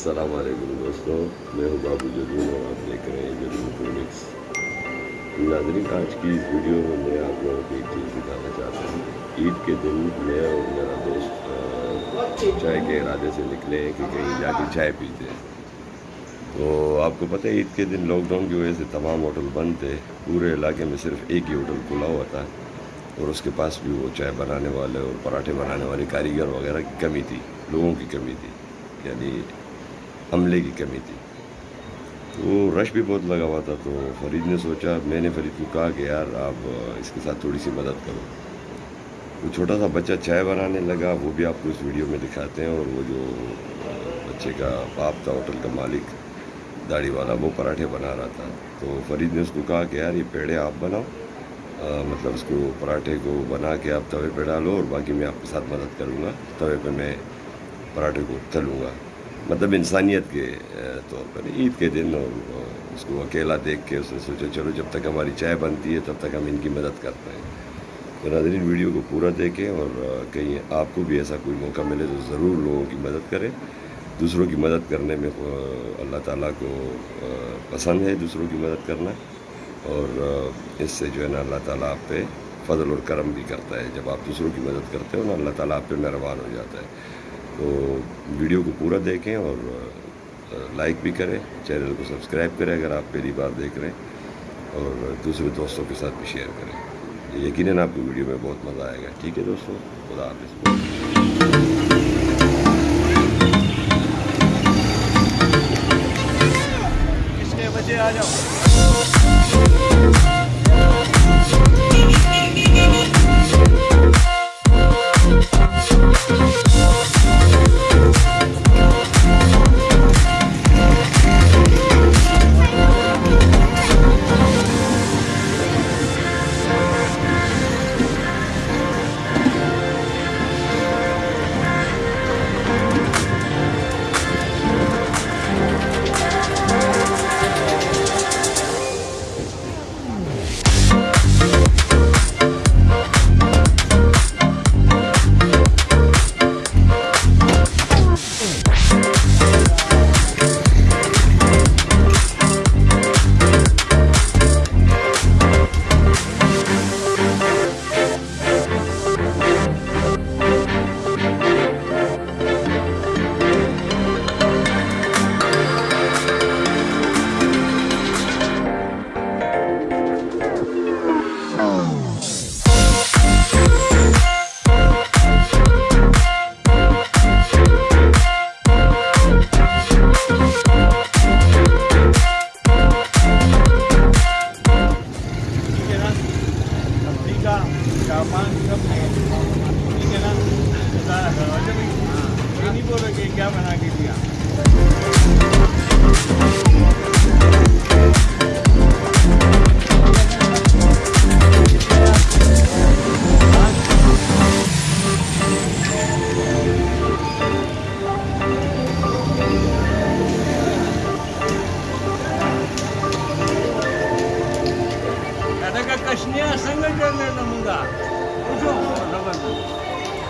السلام علیکم دوستوں میں ہوں بابو جدون اور آپ دیکھ رہے ہیں جدون کلینکس ناظرین، آج کی اس ویڈیو میں میں آپ لوگوں کو ایک چیز دکھانا چاہتا ہوں۔ عید کے دن میں اور میرا دوست چائے کے ارادے سے نکلے ہیں کہ کہیں جا کے چائے پیتے ہیں۔ تو آپ کو پتہ ہے، عید کے دن لاک ڈاؤن کی وجہ سے تمام ہوٹل بند تھے۔ پورے علاقے میں صرف ایک ہی ہوٹل کھلا ہوا تھا اور اس کے پاس بھی وہ چائے بنانے والے اور پراٹھے بنانے والے کاریگر وغیرہ کی کمی تھی، لوگوں کی کمی تھی۔ یعنی عملے کی کمی تھی۔ تو رش بھی بہت لگا ہوا تھا تو فرید نے سوچا میں نے فرید کو کہا کہ یار آپ اس کے ساتھ تھوڑی سی مدد کرو۔ وہ چھوٹا سا بچہ چائے بنانے لگا وہ بھی آپ کو اس ویڈیو میں دکھاتے ہیں اور وہ جو بچے کا باپ تھا ہوٹل کا مالک داڑھی والا وہ پراٹھے بنا رہا تھا۔ تو فرید نے اس کو کہا کہ یار یہ پیڑے آپ بناؤ آ، مطلب اس کو پراٹھے کو بنا کے آپ توے پہ ڈالو اور باقی میں آپ کے ساتھ مدد کروں گا توے پہ میں پراٹھے کو تلوں گا۔ مطلب انسانیت کے طور پر عید کے دن اور اس کو اکیلا دیکھ کے اس نے سوچا چلو جب تک ہماری چائے بنتی ہے تب تک ہم ان کی مدد کرتے ہیں تو ناظرین، ویڈیو کو پورا دیکھیں اور کہیں آپ کو بھی ایسا کوئی موقع ملے تو ضرور لوگوں کی مدد کریں۔ دوسروں کی مدد کرنے میں اللہ تعالیٰ کو پسند ہے دوسروں کی مدد کرنا اور اس سے جو ہے نا اللہ تعالیٰ آپ پہ فضل اور کرم بھی کرتا ہے۔ جب آپ دوسروں کی مدد کرتے ہو نا، اللہ تعالیٰ آپ پہ مہربان ہو جاتا ہے۔ تو ویڈیو کو پورا دیکھیں اور لائک بھی کریں، چینل کو سبسکرائب کریں اگر آپ پہلی بار دیکھ رہے ہیں اور دوسرے دوستوں کے ساتھ بھی شیئر کریں۔ یقیناً آپ کو ویڈیو میں بہت مزہ آئے گا۔ ٹھیک ہے دوستوں خدا حافظ۔ بجے آ جاؤ؟ بولو کہ کیا بنا کے دیا؟ کشنیا سنگٹن نموندا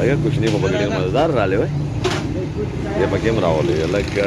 لکه کوچني خو پکې ډېر مزدار رالی وای دې پکې هم راولې لکه